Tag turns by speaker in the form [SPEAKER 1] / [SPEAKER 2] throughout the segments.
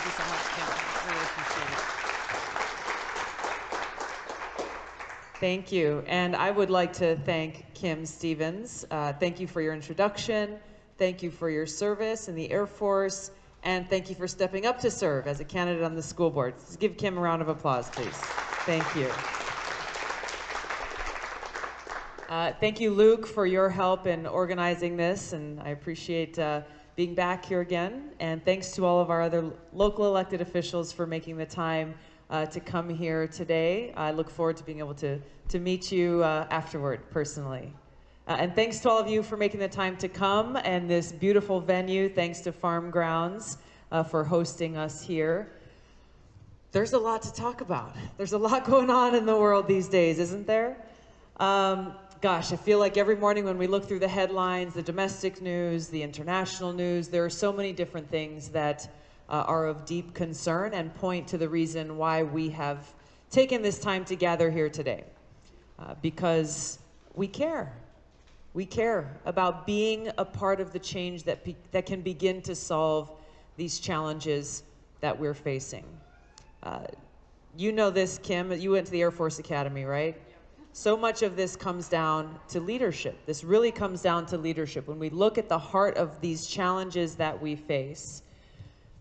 [SPEAKER 1] Thank you so much, Kim. Really appreciate it.
[SPEAKER 2] Thank you. And I would like to thank Kim Stevens. Uh, thank you for your introduction. Thank you for your service in the Air Force. And thank you for stepping up to serve as a candidate on the school board. Let's give Kim a round of applause, please. Thank you. Uh, thank you, Luke, for your help in organizing this, and I appreciate uh, being back here again. And thanks to all of our other local elected officials for making the time uh, to come here today. I look forward to being able to, to meet you uh, afterward personally. Uh, and thanks to all of you for making the time to come and this beautiful venue. Thanks to Farm Grounds uh, for hosting us here. There's a lot to talk about. There's a lot going on in the world these days, isn't there? Um, gosh, I feel like every morning when we look through the headlines, the domestic news, the international news, there are so many different things that uh, are of deep concern and point to the reason why we have taken this time to gather here today. Uh, because we care. We care about being a part of the change that, that can begin to solve these challenges that we're facing. Uh, you know this, Kim. You went to the Air Force Academy, right? So much of this comes down to leadership. This really comes down to leadership. When we look at the heart of these challenges that we face,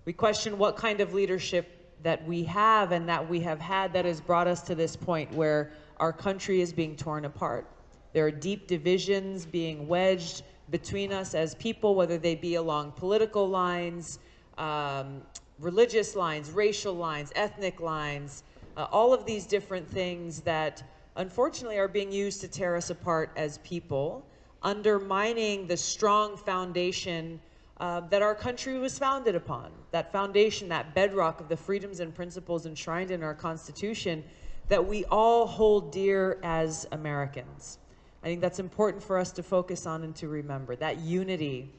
[SPEAKER 2] we question what kind of leadership that we have and that we have had that has brought us to this point where our country is being torn apart. There are deep divisions being wedged between us as people, whether they be along political lines, um, religious lines, racial lines, ethnic lines, uh, all of these different things that unfortunately are being used to tear us apart as people, undermining the strong foundation uh, that our country was founded upon. That foundation, that bedrock of the freedoms and principles enshrined in our Constitution that we all hold dear as Americans. I think that's important for us to focus on and to remember that unity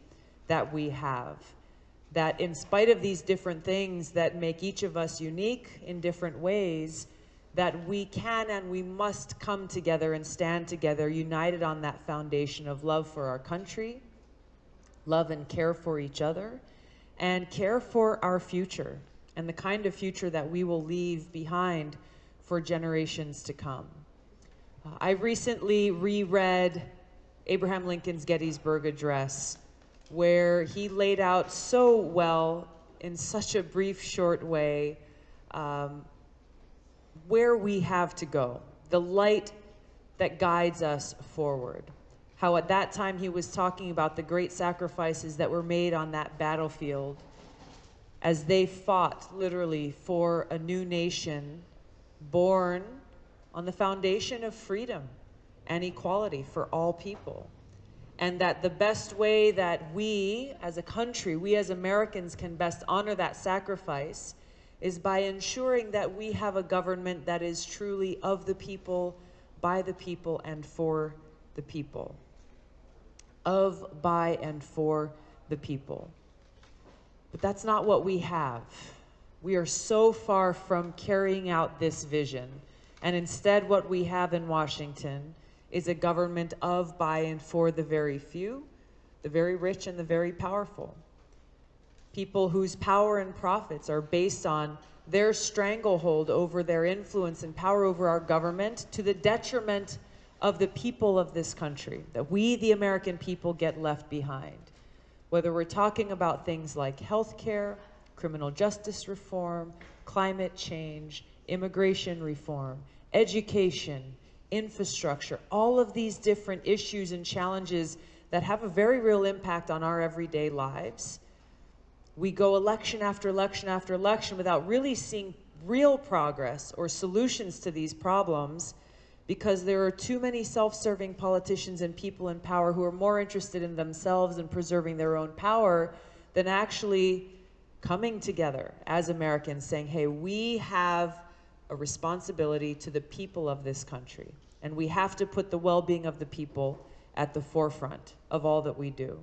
[SPEAKER 2] that we have. That in spite of these different things that make each of us unique in different ways, that we can and we must come together and stand together united on that foundation of love for our country, love and care for each other, and care for our future and the kind of future that we will leave behind for generations to come. Uh, I recently reread Abraham Lincoln's Gettysburg Address, where he laid out so well, in such a brief, short way, um, where we have to go, the light that guides us forward how at that time he was talking about the great sacrifices that were made on that battlefield as they fought literally for a new nation born on the foundation of freedom and equality for all people. And that the best way that we as a country, we as Americans can best honor that sacrifice is by ensuring that we have a government that is truly of the people, by the people, and for the people of, by, and for the people. But that's not what we have. We are so far from carrying out this vision. And instead, what we have in Washington is a government of, by, and for the very few, the very rich, and the very powerful. People whose power and profits are based on their stranglehold over their influence and power over our government to the detriment of the people of this country, that we, the American people, get left behind. Whether we're talking about things like health care, criminal justice reform, climate change, immigration reform, education, infrastructure, all of these different issues and challenges that have a very real impact on our everyday lives. We go election after election after election without really seeing real progress or solutions to these problems because there are too many self-serving politicians and people in power who are more interested in themselves and preserving their own power than actually coming together as Americans saying, hey, we have a responsibility to the people of this country, and we have to put the well-being of the people at the forefront of all that we do.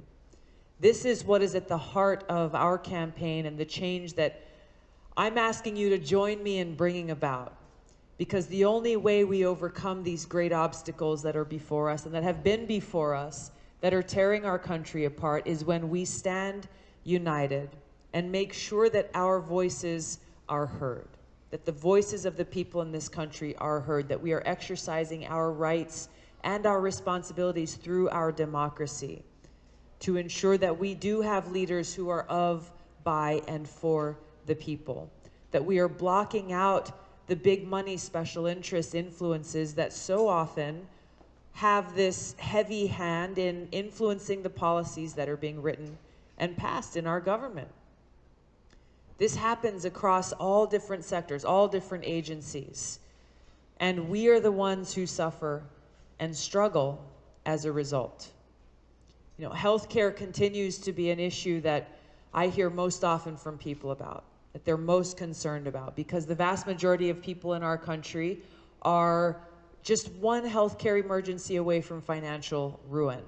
[SPEAKER 2] This is what is at the heart of our campaign and the change that I'm asking you to join me in bringing about. Because the only way we overcome these great obstacles that are before us and that have been before us that are tearing our country apart is when we stand united and make sure that our voices are heard, that the voices of the people in this country are heard, that we are exercising our rights and our responsibilities through our democracy to ensure that we do have leaders who are of, by, and for the people, that we are blocking out the big money special interest influences that so often have this heavy hand in influencing the policies that are being written and passed in our government. This happens across all different sectors, all different agencies. And we are the ones who suffer and struggle as a result. You know, healthcare continues to be an issue that I hear most often from people about, that they're most concerned about, because the vast majority of people in our country are just one healthcare emergency away from financial ruin.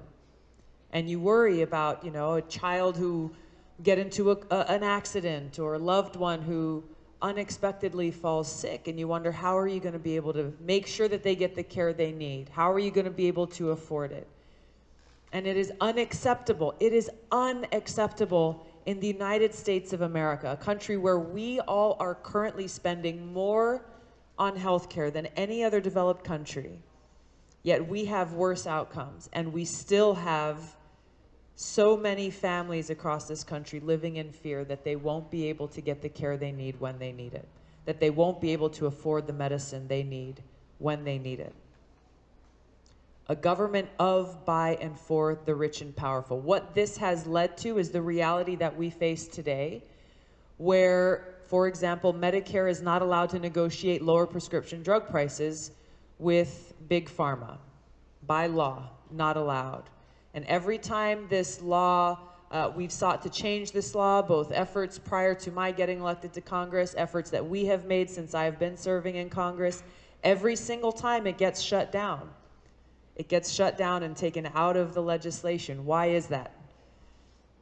[SPEAKER 2] And you worry about, you know, a child who get into a, a, an accident or a loved one who unexpectedly falls sick and you wonder how are you going to be able to make sure that they get the care they need? How are you going to be able to afford it? And it is unacceptable. It is unacceptable in the United States of America, a country where we all are currently spending more on healthcare than any other developed country, yet we have worse outcomes, and we still have so many families across this country living in fear that they won't be able to get the care they need when they need it, that they won't be able to afford the medicine they need when they need it. A government of, by, and for the rich and powerful. What this has led to is the reality that we face today, where for example, Medicare is not allowed to negotiate lower prescription drug prices with Big Pharma. By law, not allowed. And every time this law, uh, we've sought to change this law, both efforts prior to my getting elected to Congress, efforts that we have made since I've been serving in Congress, every single time it gets shut down. It gets shut down and taken out of the legislation. Why is that?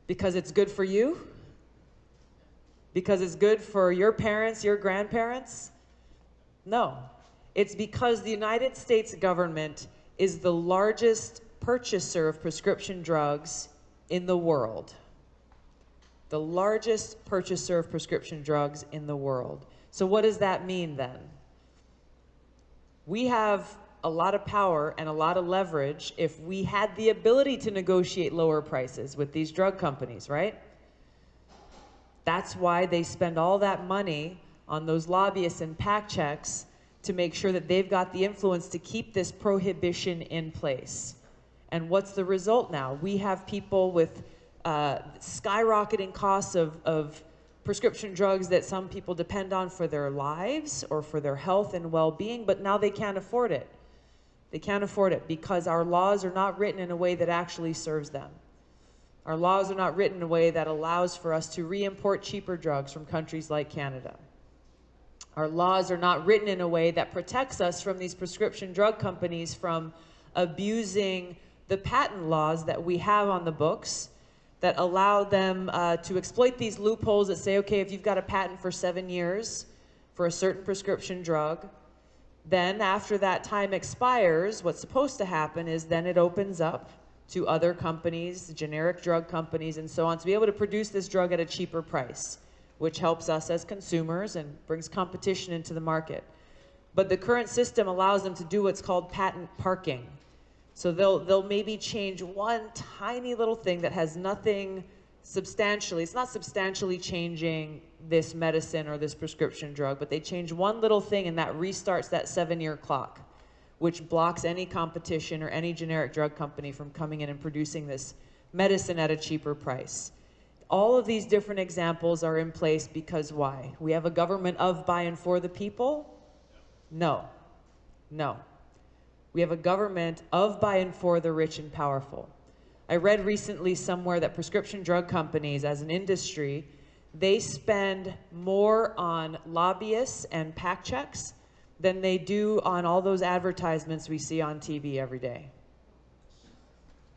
[SPEAKER 2] Because it's good for you? because it's good for your parents, your grandparents? No. It's because the United States government is the largest purchaser of prescription drugs in the world. The largest purchaser of prescription drugs in the world. So, what does that mean then? We have a lot of power and a lot of leverage if we had the ability to negotiate lower prices with these drug companies, right? That's why they spend all that money on those lobbyists and PAC checks to make sure that they've got the influence to keep this prohibition in place. And what's the result now? We have people with uh, skyrocketing costs of, of prescription drugs that some people depend on for their lives or for their health and well being, but now they can't afford it. They can't afford it because our laws are not written in a way that actually serves them. Our laws are not written in a way that allows for us to re-import cheaper drugs from countries like Canada. Our laws are not written in a way that protects us from these prescription drug companies from abusing the patent laws that we have on the books that allow them uh, to exploit these loopholes that say, okay, if you've got a patent for seven years for a certain prescription drug, then after that time expires, what's supposed to happen is then it opens up to other companies, generic drug companies, and so on, to be able to produce this drug at a cheaper price, which helps us as consumers and brings competition into the market. But the current system allows them to do what's called patent parking. So they'll, they'll maybe change one tiny little thing that has nothing substantially, it's not substantially changing this medicine or this prescription drug, but they change one little thing and that restarts that seven year clock which blocks any competition or any generic drug company from coming in and producing this medicine at a cheaper price. All of these different examples are in place because why? We have a government of, by, and for the people? No. No. We have a government of, by, and for the rich and powerful. I read recently somewhere that prescription drug companies, as an industry, they spend more on lobbyists and PAC checks than they do on all those advertisements we see on TV every day.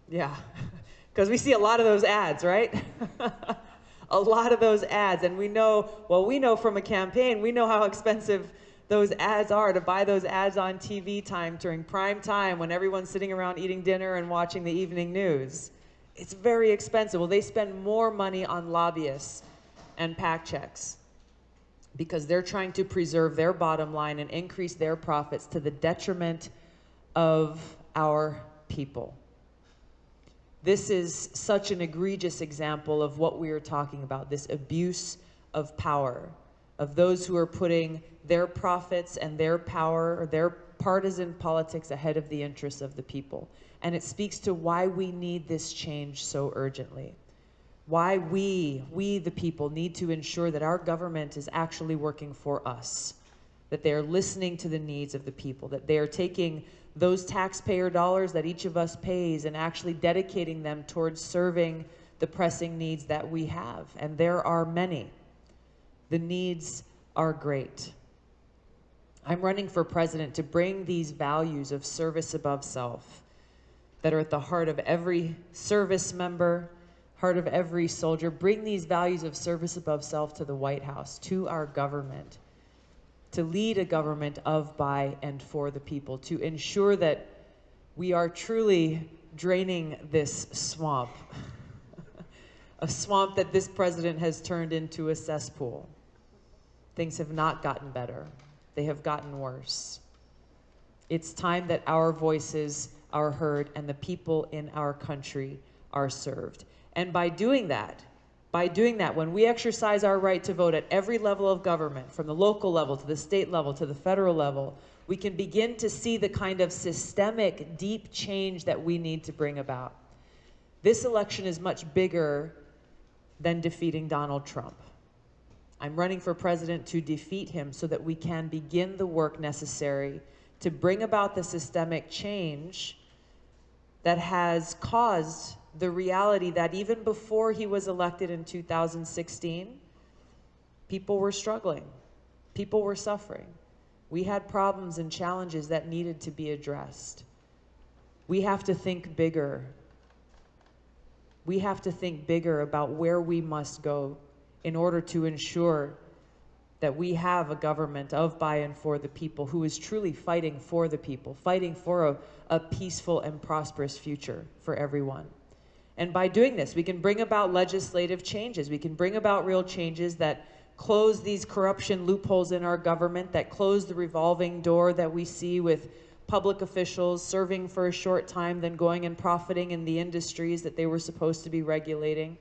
[SPEAKER 2] Yeah, because we see a lot of those ads, right? a lot of those ads. And we know, well, we know from a campaign, we know how expensive those ads are to buy those ads on TV time during prime time when everyone's sitting around eating dinner and watching the evening news. It's very expensive. Well, they spend more money on lobbyists and PAC checks because they're trying to preserve their bottom line and increase their profits to the detriment of our people. This is such an egregious example of what we are talking about this abuse of power, of those who are putting their profits and their power or their partisan politics ahead of the interests of the people. And it speaks to why we need this change so urgently. Why we, we the people, need to ensure that our government is actually working for us, that they are listening to the needs of the people, that they are taking those taxpayer dollars that each of us pays and actually dedicating them towards serving the pressing needs that we have. And there are many. The needs are great. I'm running for president to bring these values of service above self that are at the heart of every service member, heart of every soldier. Bring these values of service above self to the White House, to our government, to lead a government of, by, and for the people, to ensure that we are truly draining this swamp, a swamp that this president has turned into a cesspool. Things have not gotten better they have gotten worse. It's time that our voices are heard and the people in our country are served. And by doing that, by doing that, when we exercise our right to vote at every level of government, from the local level to the state level to the federal level, we can begin to see the kind of systemic, deep change that we need to bring about. This election is much bigger than defeating Donald Trump. I'm running for president to defeat him so that we can begin the work necessary to bring about the systemic change that has caused the reality that even before he was elected in 2016, people were struggling, people were suffering. We had problems and challenges that needed to be addressed. We have to think bigger. We have to think bigger about where we must go in order to ensure that we have a government of, by, and for the people who is truly fighting for the people, fighting for a, a peaceful and prosperous future for everyone. And by doing this, we can bring about legislative changes. We can bring about real changes that close these corruption loopholes in our government, that close the revolving door that we see with public officials serving for a short time, then going and profiting in the industries that they were supposed to be regulating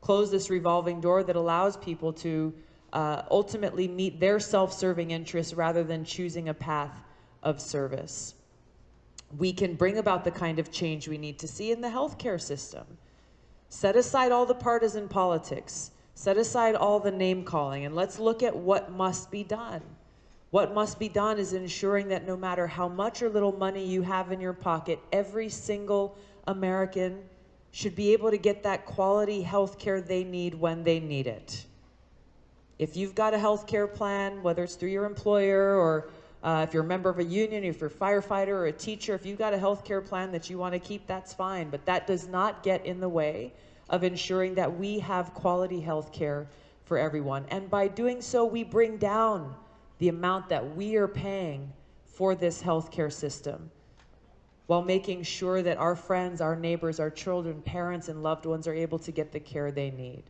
[SPEAKER 2] close this revolving door that allows people to uh, ultimately meet their self-serving interests rather than choosing a path of service. We can bring about the kind of change we need to see in the healthcare system. Set aside all the partisan politics, set aside all the name calling, and let's look at what must be done. What must be done is ensuring that no matter how much or little money you have in your pocket, every single American should be able to get that quality health care they need when they need it. If you've got a health care plan, whether it's through your employer or uh, if you're a member of a union, if you're a firefighter or a teacher, if you've got a health care plan that you want to keep, that's fine. But that does not get in the way of ensuring that we have quality health care for everyone. And by doing so, we bring down the amount that we are paying for this health care system while making sure that our friends, our neighbors, our children, parents, and loved ones are able to get the care they need.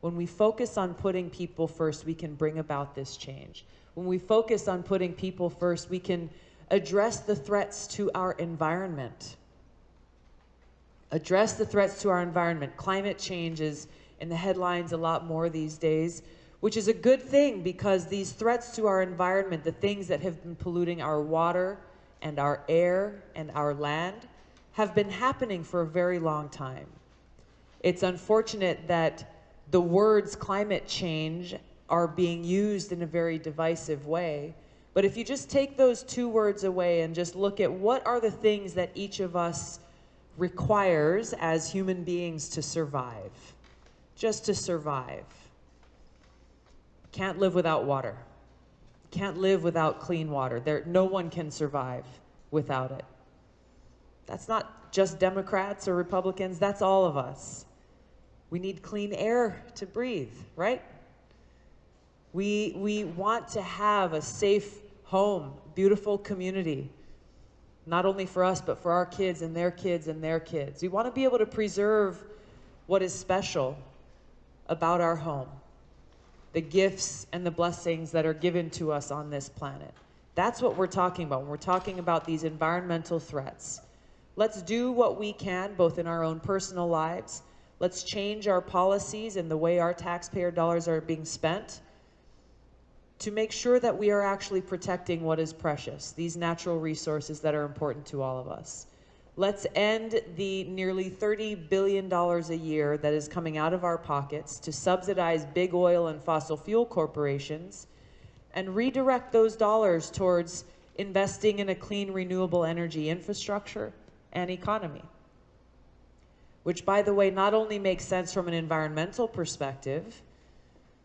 [SPEAKER 2] When we focus on putting people first, we can bring about this change. When we focus on putting people first, we can address the threats to our environment. Address the threats to our environment. Climate change is in the headlines a lot more these days, which is a good thing because these threats to our environment, the things that have been polluting our water, and our air and our land have been happening for a very long time. It's unfortunate that the words climate change are being used in a very divisive way. But if you just take those two words away and just look at what are the things that each of us requires as human beings to survive, just to survive. Can't live without water can't live without clean water. There, no one can survive without it. That's not just Democrats or Republicans, that's all of us. We need clean air to breathe, right? We, we want to have a safe home, beautiful community, not only for us, but for our kids and their kids and their kids. We want to be able to preserve what is special about our home. The gifts and the blessings that are given to us on this planet. That's what we're talking about when we're talking about these environmental threats. Let's do what we can, both in our own personal lives. Let's change our policies and the way our taxpayer dollars are being spent to make sure that we are actually protecting what is precious, these natural resources that are important to all of us. Let's end the nearly $30 billion a year that is coming out of our pockets to subsidize big oil and fossil fuel corporations and redirect those dollars towards investing in a clean, renewable energy infrastructure and economy. Which, by the way, not only makes sense from an environmental perspective,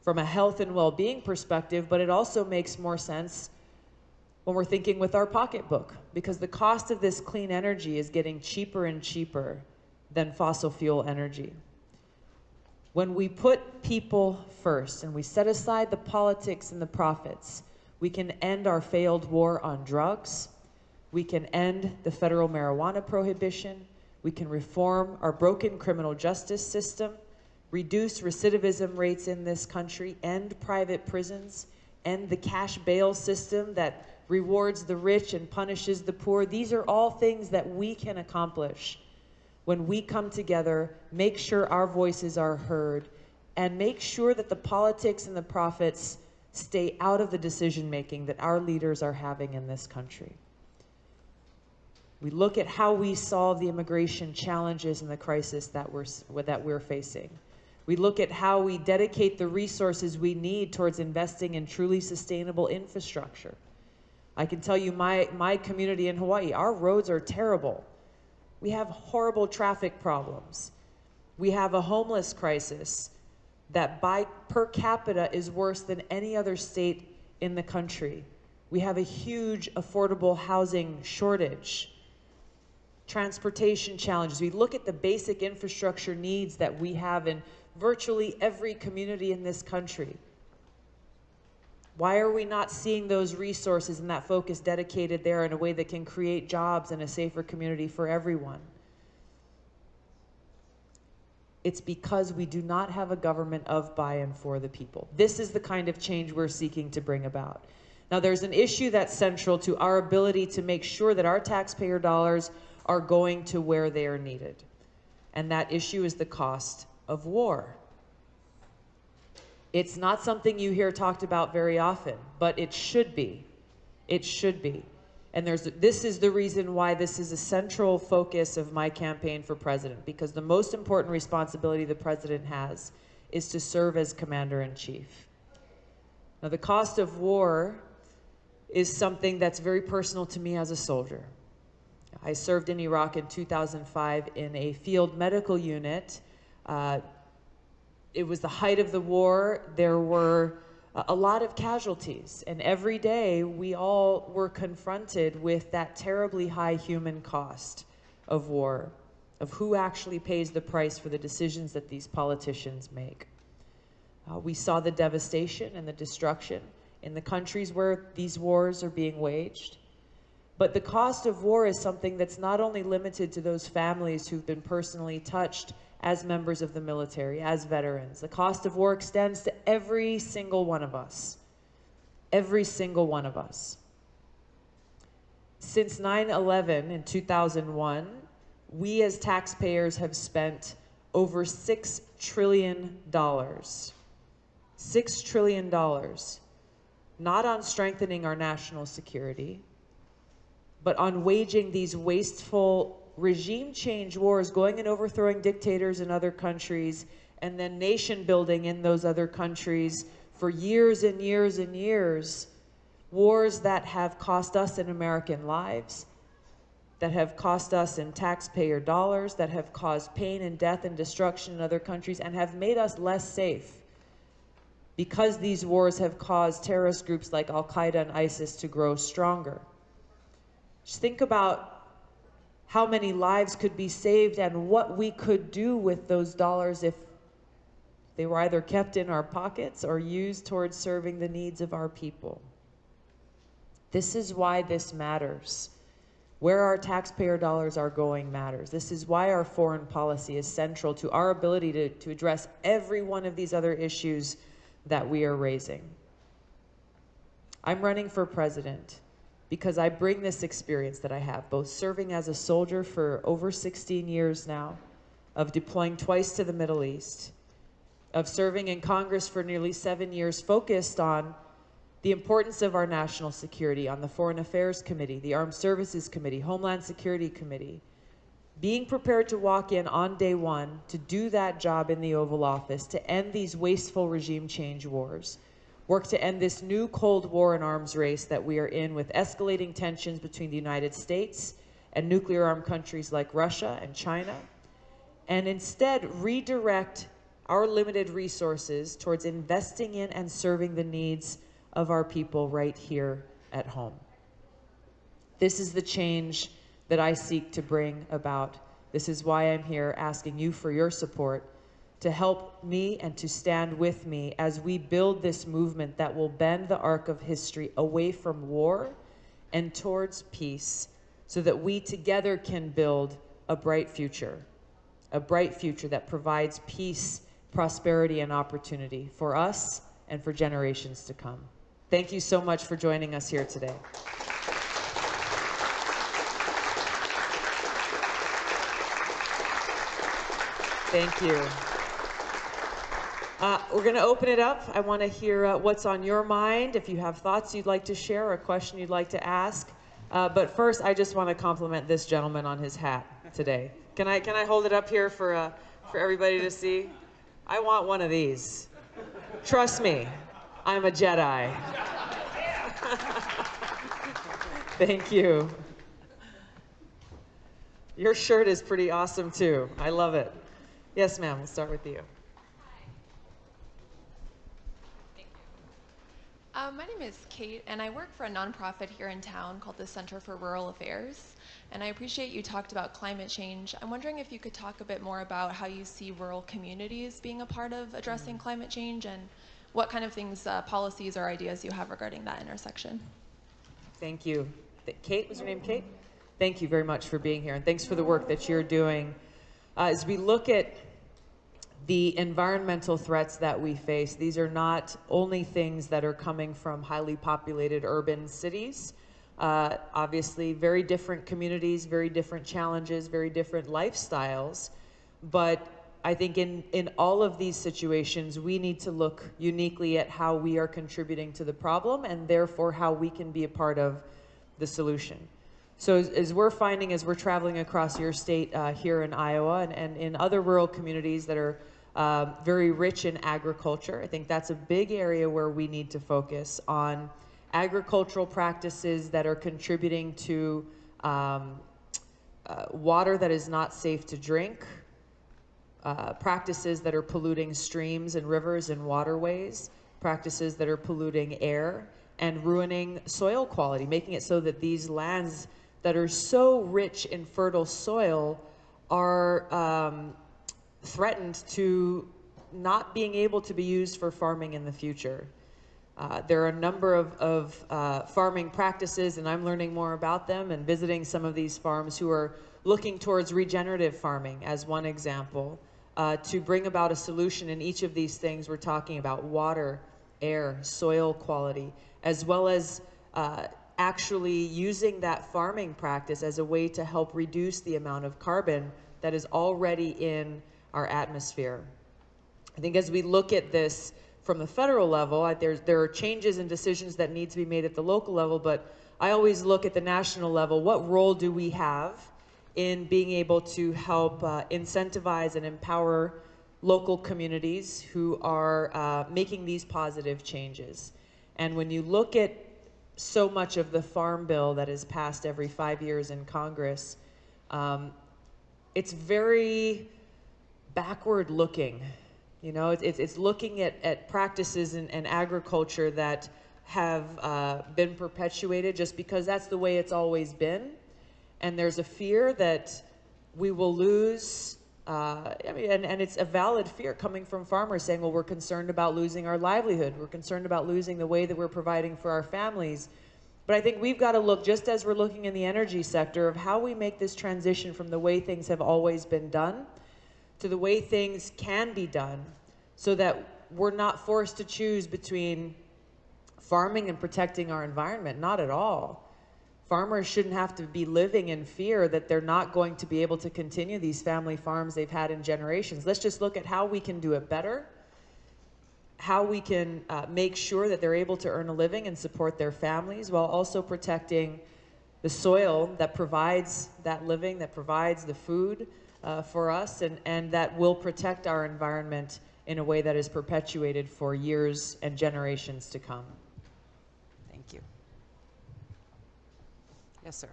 [SPEAKER 2] from a health and well being perspective, but it also makes more sense when we're thinking with our pocketbook, because the cost of this clean energy is getting cheaper and cheaper than fossil fuel energy. When we put people first and we set aside the politics and the profits, we can end our failed war on drugs, we can end the federal marijuana prohibition, we can reform our broken criminal justice system, reduce recidivism rates in this country, end private prisons, end the cash bail system that rewards the rich and punishes the poor. These are all things that we can accomplish when we come together, make sure our voices are heard, and make sure that the politics and the profits stay out of the decision making that our leaders are having in this country. We look at how we solve the immigration challenges and the crisis that we're, that we're facing. We look at how we dedicate the resources we need towards investing in truly sustainable infrastructure. I can tell you my, my community in Hawaii, our roads are terrible. We have horrible traffic problems. We have a homeless crisis that by per capita is worse than any other state in the country. We have a huge affordable housing shortage. Transportation challenges. We look at the basic infrastructure needs that we have in virtually every community in this country. Why are we not seeing those resources and that focus dedicated there in a way that can create jobs and a safer community for everyone? It's because we do not have a government of, by, and for the people. This is the kind of change we're seeking to bring about. Now, there's an issue that's central to our ability to make sure that our taxpayer dollars are going to where they are needed. And that issue is the cost of war. It's not something you hear talked about very often, but it should be. It should be. And there's this is the reason why this is a central focus of my campaign for president because the most important responsibility the president has is to serve as commander in chief. Now the cost of war is something that's very personal to me as a soldier. I served in Iraq in 2005 in a field medical unit uh, it was the height of the war. There were a lot of casualties. And every day we all were confronted with that terribly high human cost of war, of who actually pays the price for the decisions that these politicians make. Uh, we saw the devastation and the destruction in the countries where these wars are being waged. But the cost of war is something that's not only limited to those families who've been personally touched as members of the military, as veterans. The cost of war extends to every single one of us. Every single one of us. Since 9 11 in 2001, we as taxpayers have spent over $6 trillion. $6 trillion. Not on strengthening our national security, but on waging these wasteful regime change wars, going and overthrowing dictators in other countries, and then nation building in those other countries for years and years and years. Wars that have cost us in American lives, that have cost us in taxpayer dollars, that have caused pain and death and destruction in other countries, and have made us less safe because these wars have caused terrorist groups like Al Qaeda and ISIS to grow stronger. Just think about how many lives could be saved and what we could do with those dollars if they were either kept in our pockets or used towards serving the needs of our people. This is why this matters. Where our taxpayer dollars are going matters. This is why our foreign policy is central to our ability to, to address every one of these other issues that we are raising. I'm running for president because I bring this experience that I have, both serving as a soldier for over 16 years now, of deploying twice to the Middle East, of serving in Congress for nearly seven years, focused on the importance of our national security on the Foreign Affairs Committee, the Armed Services Committee, Homeland Security Committee, being prepared to walk in on day one to do that job in the Oval Office, to end these wasteful regime change wars, work to end this new Cold War and arms race that we are in with escalating tensions between the United States and nuclear armed countries like Russia and China, and instead redirect our limited resources towards investing in and serving the needs of our people right here at home. This is the change that I seek to bring about. This is why I'm here asking you for your support to help me and to stand with me as we build this movement that will bend the arc of history away from war and towards peace so that we together can build a bright future, a bright future that provides peace, prosperity, and opportunity for us and for generations to come. Thank you so much for joining us here today. Thank you. Uh, we're going to open it up. I want to hear uh, what's on your mind. If you have thoughts you'd like to share or a question you'd like to ask. Uh, but first, I just want to compliment this gentleman on his hat today. Can I can I hold it up here for uh, for everybody to see? I want one of these. Trust me, I'm a Jedi. Thank you. Your shirt is pretty awesome too. I love it. Yes, ma'am. We'll start with you.
[SPEAKER 3] Um, my name is Kate, and I work for a nonprofit here in town called the Center for Rural Affairs. And I appreciate you talked about climate change. I'm wondering if you could talk a bit more about how you see rural communities being a part of addressing
[SPEAKER 2] Mm-hmm.
[SPEAKER 3] climate change and what kind of things, uh, policies, or ideas you have regarding that intersection.
[SPEAKER 2] Thank you. Kate, was your name Kate? Thank you very much for being here, and thanks for the work that you're doing. Uh, as we look at the environmental threats that we face, these are not only things that are coming from highly populated urban cities. Uh, obviously, very different communities, very different challenges, very different lifestyles. But I think in, in all of these situations, we need to look uniquely at how we are contributing to the problem and therefore how we can be a part of the solution. So as, as we're finding, as we're traveling across your state uh, here in Iowa and, and in other rural communities that are um, very rich in agriculture, I think that's a big area where we need to focus on agricultural practices that are contributing to um, uh, water that is not safe to drink, uh, practices that are polluting streams and rivers and waterways, practices that are polluting air and ruining soil quality, making it so that these lands that are so rich in fertile soil are um, threatened to not being able to be used for farming in the future. Uh, there are a number of, of uh, farming practices, and I'm learning more about them and visiting some of these farms who are looking towards regenerative farming as one example uh, to bring about a solution in each of these things. We're talking about water, air, soil quality, as well as uh, actually using that farming practice as a way to help reduce the amount of carbon that is already in our atmosphere. I think as we look at this from the federal level, there's, there are changes and decisions that need to be made at the local level, but I always look at the national level. What role do we have in being able to help uh, incentivize and empower local communities who are uh, making these positive changes? And when you look at so much of the farm bill that is passed every five years in Congress, um, it's very backward looking. You know, it's, it's, looking at, at practices in, in agriculture that have uh, been perpetuated just because that's the way it's always been. And there's a fear that we will lose. Uh, I mean, and, and it's a valid fear coming from farmers saying, well, we're concerned about losing our livelihood. We're concerned about losing the way that we're providing for our families. But I think we've got to look, just as we're looking in the energy sector, of how we make this transition from the way things have always been done to the way things can be done so that we're not forced to choose between farming and protecting our environment. Not at all. Farmers shouldn't have to be living in fear that they're not going to be able to continue these family farms they've had in generations. Let's just look at how we can do it better, how we can uh, make sure that they're able to earn a living and support their families while also protecting the soil that provides that living, that provides the food uh, for us, and, and that will protect our environment in a way that is perpetuated for years and generations to come.
[SPEAKER 1] Thank you. Yes, sir.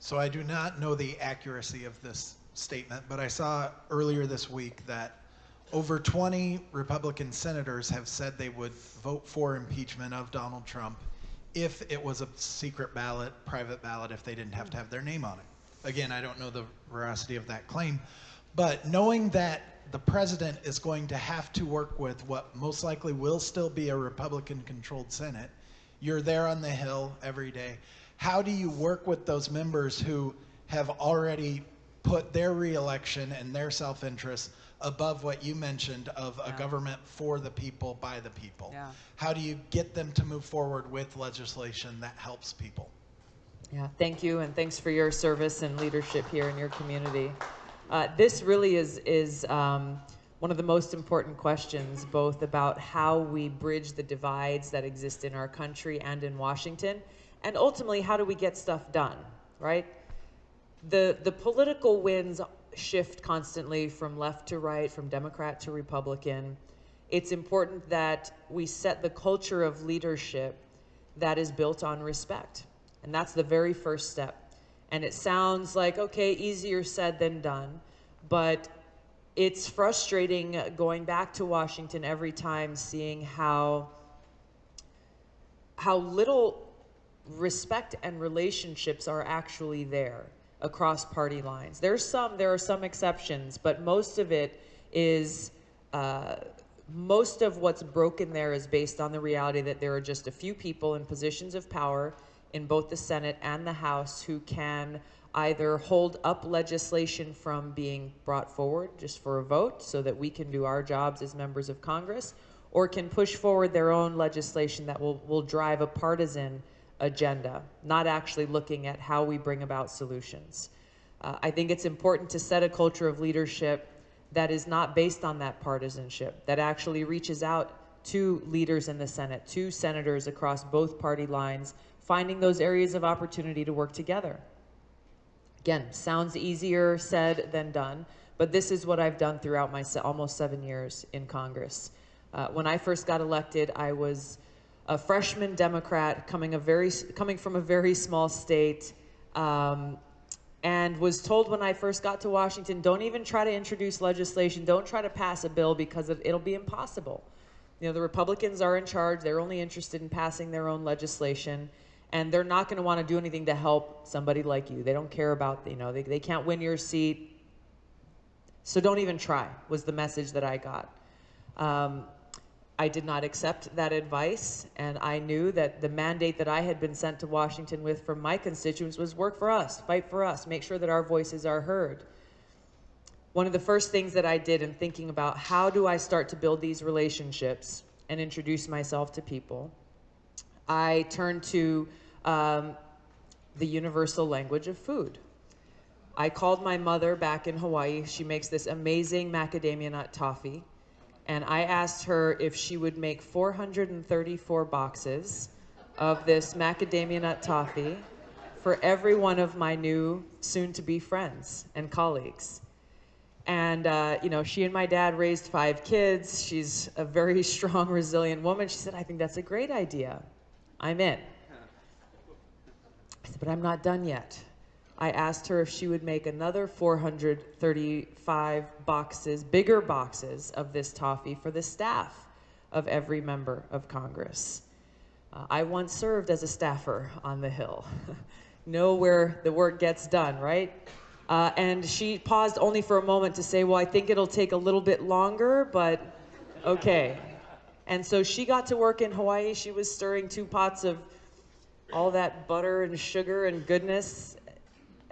[SPEAKER 4] So I do not know the accuracy of this statement, but I saw earlier this week that over 20 Republican senators have said they would vote for impeachment of Donald Trump if it was a secret ballot, private ballot, if they didn't have to have their name on it. Again, I don't know the veracity of that claim, but knowing that the president is going to have to work with what most likely will still be a Republican controlled Senate, you're there on the Hill every day. How do you work with those members who have already put their reelection and their self interest above what you mentioned of a
[SPEAKER 1] Yeah.
[SPEAKER 4] government for the people, by the people?
[SPEAKER 1] Yeah.
[SPEAKER 4] How do you get them to move forward with legislation that helps people?
[SPEAKER 2] Yeah, thank you, and thanks for your service and leadership here in your community. Uh, this really is is um, one of the most important questions, both about how we bridge the divides that exist in our country and in Washington, and ultimately how do we get stuff done, right? The the political winds shift constantly from left to right, from Democrat to Republican. It's important that we set the culture of leadership that is built on respect. And that's the very first step. And it sounds like, okay, easier said than done, but it's frustrating going back to Washington every time seeing how how little respect and relationships are actually there across party lines. There's some, there are some exceptions, but most of it is, uh, most of what's broken there is based on the reality that there are just a few people in positions of power in both the Senate and the House who can either hold up legislation from being brought forward just for a vote so that we can do our jobs as members of Congress, or can push forward their own legislation that will, will drive a partisan agenda, not actually looking at how we bring about solutions. Uh, I think it's important to set a culture of leadership that is not based on that partisanship, that actually reaches out to leaders in the Senate, to senators across both party lines, finding those areas of opportunity to work together. Again, sounds easier said than done, but this is what I've done throughout my se- almost seven years in Congress. Uh, when I first got elected, I was a freshman Democrat coming a very coming from a very small state, um, and was told when I first got to Washington, don't even try to introduce legislation, don't try to pass a bill because it, it'll be impossible. You know, the Republicans are in charge; they're only interested in passing their own legislation, and they're not going to want to do anything to help somebody like you. They don't care about you know they they can't win your seat, so don't even try. Was the message that I got. Um, I did not accept that advice, and I knew that the mandate that I had been sent to Washington with from my constituents was work for us, fight for us, make sure that our voices are heard. One of the first things that I did in thinking about how do I start to build these relationships and introduce myself to people, I turned to um, the universal language of food. I called my mother back in Hawaii. She makes this amazing macadamia nut toffee and I asked her if she would make 434 boxes of this macadamia nut toffee for every one of my new soon-to-be friends and colleagues. And uh, you know, she and my dad raised five kids. She's a very strong, resilient woman. She said, "I think that's a great idea. I'm in." I said, "But I'm not done yet." I asked her if she would make another 435 boxes, bigger boxes of this toffee for the staff of every member of Congress. Uh, I once served as a staffer on the Hill. know where the work gets done, right? Uh, and she paused only for a moment to say, Well, I think it'll take a little bit longer, but okay. And so she got to work in Hawaii. She was stirring two pots of all that butter and sugar and goodness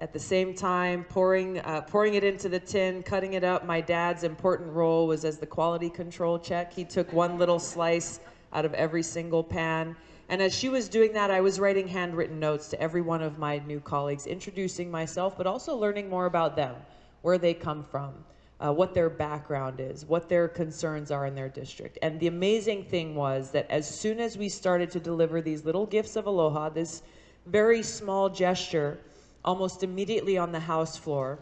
[SPEAKER 2] at the same time pouring uh, pouring it into the tin, cutting it up. My dad's important role was as the quality control check. He took one little slice out of every single pan. And as she was doing that, I was writing handwritten notes to every one of my new colleagues, introducing myself, but also learning more about them, where they come from, uh, what their background is, what their concerns are in their district. And the amazing thing was that as soon as we started to deliver these little gifts of aloha, this very small gesture, almost immediately on the House floor,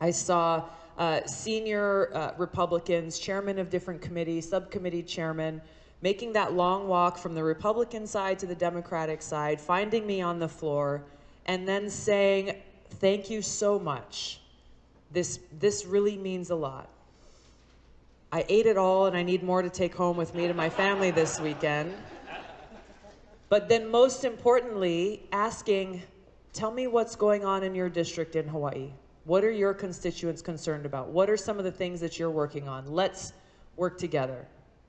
[SPEAKER 2] I saw uh, senior uh, Republicans, chairmen of different committees, subcommittee chairmen, making that long walk from the Republican side to the Democratic side, finding me on the floor, and then saying, Thank you so much. This, this really means a lot. I ate it all, and I need more to take home with me to my family this weekend. But then, most importantly, asking, Tell me what's going on in your district in Hawaii. What are your constituents concerned about? What are some of the things that you're working on? Let's work together.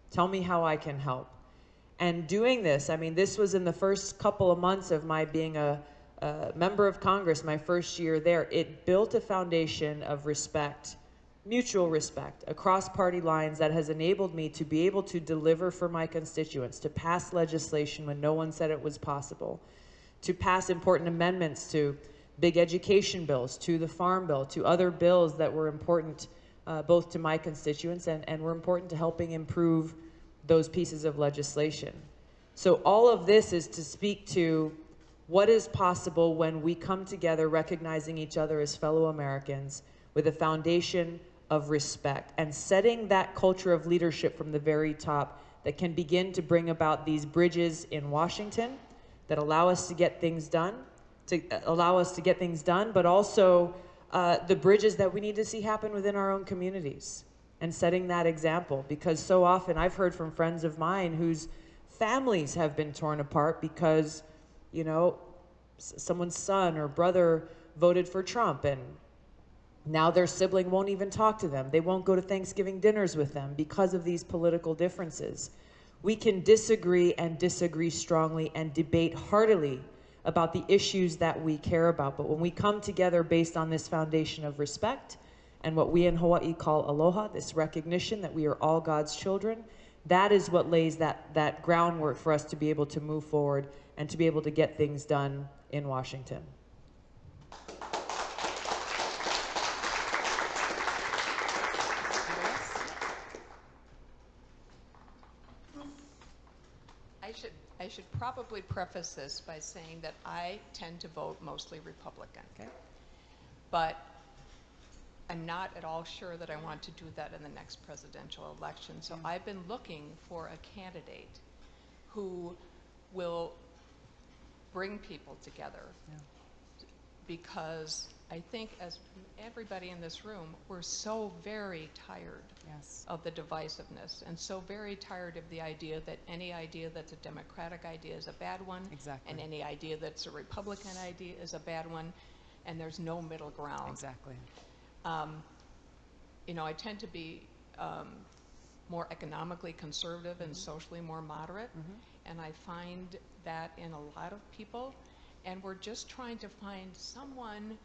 [SPEAKER 2] Tell me how I can help. And doing this, I mean, this was in the first couple of months of my being a, a member of Congress, my first year there. It built a foundation of respect, mutual respect across party lines that has enabled me to be able to deliver for my constituents, to pass legislation when no one said it was possible, to pass important amendments to big education bills, to the farm bill, to other bills that were important uh, both to my constituents and, and were important to helping improve those pieces of legislation. So all of this is to speak to what is possible when we come together recognizing each other as fellow Americans with a foundation of respect and setting that culture of leadership from the very top that can begin to bring about these bridges in Washington that allow us to get things done, to uh, allow us to get things done, but also uh, the bridges that we need to see happen within our own communities and setting that example. Because so often I've heard from friends of mine whose families have been torn apart because, you know, someone's son or brother voted for Trump and now their sibling won't even talk to them. They won't go to Thanksgiving dinners with them because of these political differences. We can disagree and disagree strongly and debate heartily about the issues that we care about. But when we come together based on this foundation of respect and what we in Hawaii call aloha, this recognition that we are all God's children, that is what lays that, that groundwork for us to be able to move forward and to be able to get things done in Washington.
[SPEAKER 5] I should, I should probably preface this by saying that I tend to vote mostly Republican.
[SPEAKER 2] Okay.
[SPEAKER 5] But I'm not at all sure that I want to do that in the next presidential election. So mm. I've been looking for a candidate who will bring people together. Because I think as everybody in this room, we're so very tired
[SPEAKER 1] Yes.
[SPEAKER 5] of the divisiveness and so very tired of the idea that any idea that's a democratic idea is a bad one
[SPEAKER 1] Exactly.
[SPEAKER 5] and any idea that's a republican idea is a bad one and there's no middle ground
[SPEAKER 1] Exactly.
[SPEAKER 5] um, you know i tend to be um, more economically conservative and socially more moderate and i find that in a lot of people and we're just trying to find someone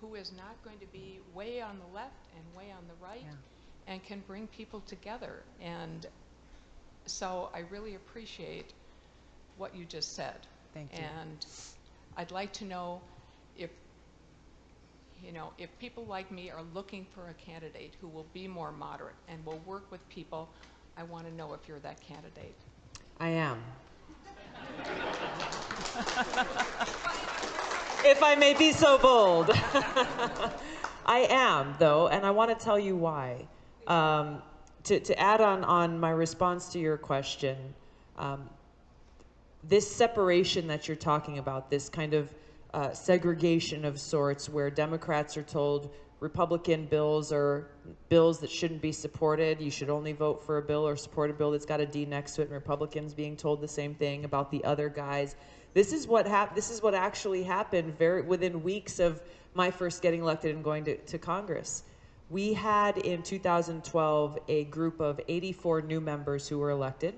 [SPEAKER 5] who is not going to be way on the left and way on the right
[SPEAKER 1] Yeah.
[SPEAKER 5] and can bring people together. And so I really appreciate what you just said.
[SPEAKER 1] Thank you.
[SPEAKER 5] And I'd like to know if, you know, if people like me are looking for a candidate who will be more moderate and will work with people, I want to know if you're that candidate.
[SPEAKER 2] I am. if I may be so bold. I am, though, and I want to tell you why. Um, to, to add on, on my response to your question, um, this separation that you're talking about, this kind of uh, segregation of sorts, where Democrats are told Republican bills are bills that shouldn't be supported. You should only vote for a bill or support a bill that's got a D next to it, and Republicans being told the same thing about the other guys. This is what hap- This is what actually happened very within weeks of my first getting elected and going to, to Congress. We had in 2012 a group of 84 new members who were elected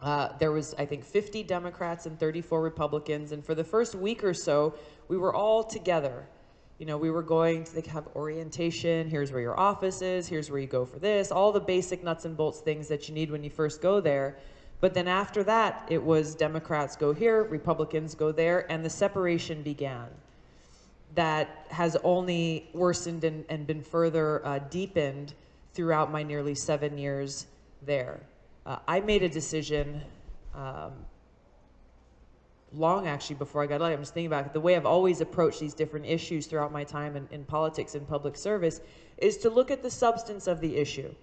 [SPEAKER 2] Uh, there was, I think, 50 Democrats and 34 Republicans, and for the first week or so, we were all together. You know, we were going to have orientation. Here's where your office is. Here's where you go for this. All the basic nuts and bolts things that you need when you first go there. But then after that, it was Democrats go here, Republicans go there, and the separation began. That has only worsened and, and been further uh, deepened throughout my nearly seven years there. Uh, I made a decision um, long actually before I got elected. I'm just thinking about it. The way I've always approached these different issues throughout my time in, in politics and public service is to look at the substance of the issue.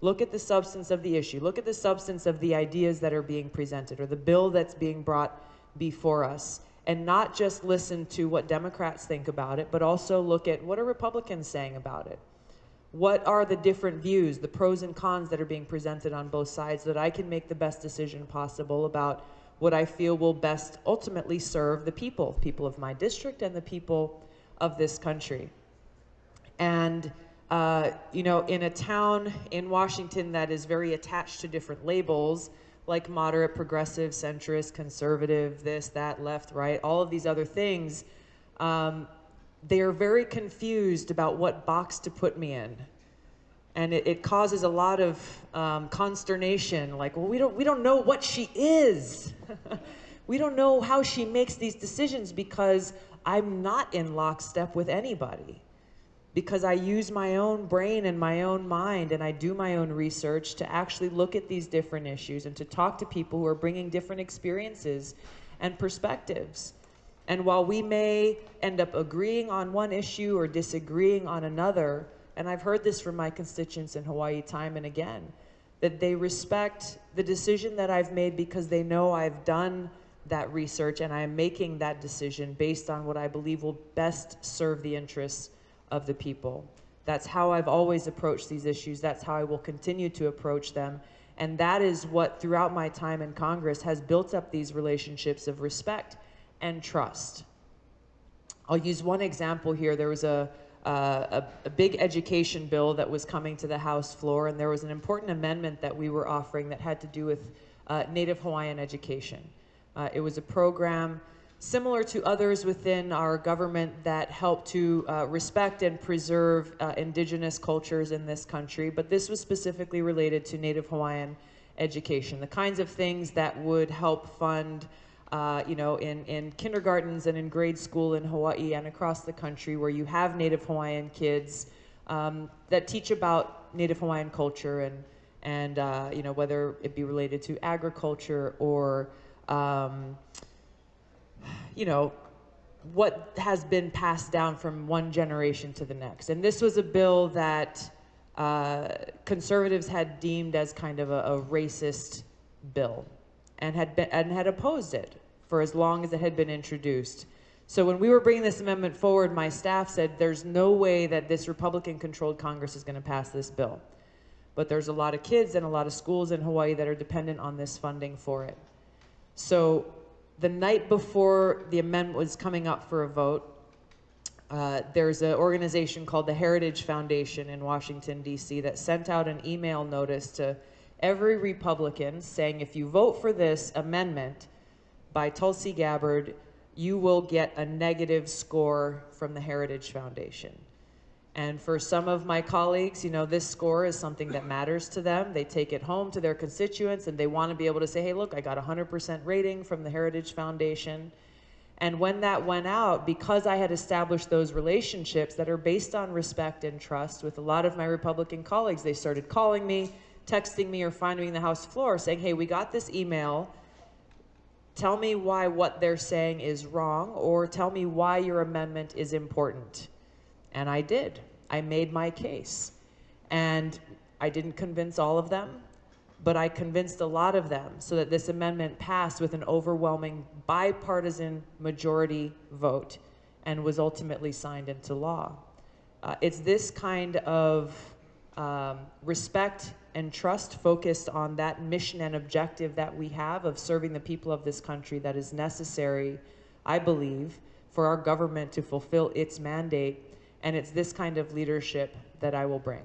[SPEAKER 2] Look at the substance of the issue. Look at the substance of the ideas that are being presented or the bill that's being brought before us. And not just listen to what Democrats think about it, but also look at what are Republicans saying about it. What are the different views, the pros and cons that are being presented on both sides, so that I can make the best decision possible about what I feel will best ultimately serve the people, people of my district and the people of this country. And uh, you know, in a town in Washington that is very attached to different labels, like moderate, progressive, centrist, conservative, this, that, left, right, all of these other things, um, they are very confused about what box to put me in. And it, it causes a lot of um, consternation, like, well, we don't, we don't know what she is. we don't know how she makes these decisions because I'm not in lockstep with anybody because I use my own brain and my own mind and I do my own research to actually look at these different issues and to talk to people who are bringing different experiences and perspectives. And while we may end up agreeing on one issue or disagreeing on another, and I've heard this from my constituents in Hawaii time and again, that they respect the decision that I've made because they know I've done that research and I am making that decision based on what I believe will best serve the interests of the people. That's how I've always approached these issues. That's how I will continue to approach them. And that is what, throughout my time in Congress, has built up these relationships of respect and trust. I'll use one example here. There was a, uh, a, a, big education bill that was coming to the House floor, and there was an important amendment that we were offering that had to do with uh, Native Hawaiian education. Uh, it was a program similar to others within our government that help to uh, respect and preserve uh, indigenous cultures in this country, but this was specifically related to Native Hawaiian education, the kinds of things that would help fund uh, you know, in, in kindergartens and in grade school in Hawaii and across the country where you have Native Hawaiian kids um, that teach about Native Hawaiian culture and, and uh, you know, whether it be related to agriculture or um, you know, what has been passed down from one generation to the next. And this was a bill that uh, conservatives had deemed as kind of a, a racist bill and had been and had opposed it for as long as it had been introduced. So when we were bringing this amendment forward, my staff said there's no way that this Republican-controlled Congress is going to pass this bill. But there's a lot of kids and a lot of schools in Hawaii that are dependent on this funding for it. So the night before the amendment was coming up for a vote, uh, there's an organization called the Heritage Foundation in Washington, D.C., that sent out an email notice to every Republican saying if you vote for this amendment by Tulsi Gabbard, you will get a negative score from the Heritage Foundation. And for some of my colleagues, you know, this score is something that matters to them. They take it home to their constituents and they want to be able to say, hey, look, I got a 100% rating from the Heritage Foundation. And when that went out, because I had established those relationships that are based on respect and trust with a lot of my Republican colleagues, they started calling me, texting me, or finding me in the House floor saying, hey, we got this email. Tell me why what they're saying is wrong, or tell me why your amendment is important. And I did. I made my case. And I didn't convince all of them, but I convinced a lot of them so that this amendment passed with an overwhelming bipartisan majority vote and was ultimately signed into law. Uh, it's this kind of um, respect and trust focused on that mission and objective that we have of serving the people of this country that is necessary, I believe, for our government to fulfill its mandate and it's this kind of leadership that I will bring.